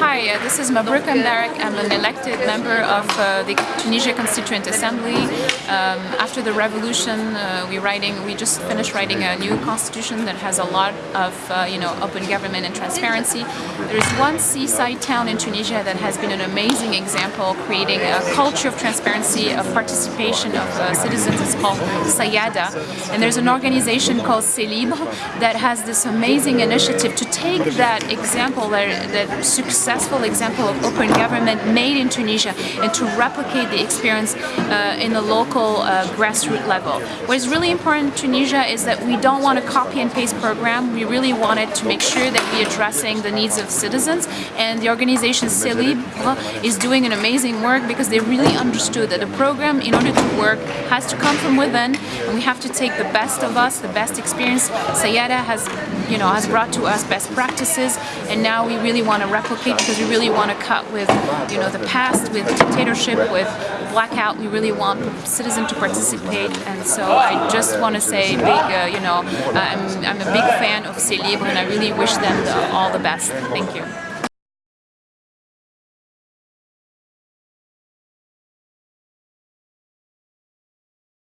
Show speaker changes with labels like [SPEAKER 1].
[SPEAKER 1] Hi, uh, this is Mabrouk Mbarek. I'm an elected member of uh, the Tunisia Constituent Assembly. Um, after the revolution, uh, we writing we just finished writing a new constitution that has a lot of uh, you know open government and transparency. There is one seaside town in Tunisia that has been an amazing example, creating a culture of transparency, of participation of uh, citizens. It's called Sayada, and there's an organization called CLibre that has this amazing initiative to take that example, that, that success successful example of open government made in Tunisia and to replicate the experience uh, in the local uh, grassroots level. What is really important in Tunisia is that we don't want a copy and paste program. We really wanted to make sure that we're addressing the needs of citizens and the organization C'est is doing an amazing work because they really understood that the program in order to work has to come from within and we have to take the best of us, the best experience. Sayada has you know has brought to us best practices and now we really want to replicate because we really want to cut with, you know, the past, with dictatorship, with blackout. We really want the citizens to participate, and so I just want to say, big, uh, you know, I'm, I'm a big fan of Libre, and I really wish them the, all the best. Thank you.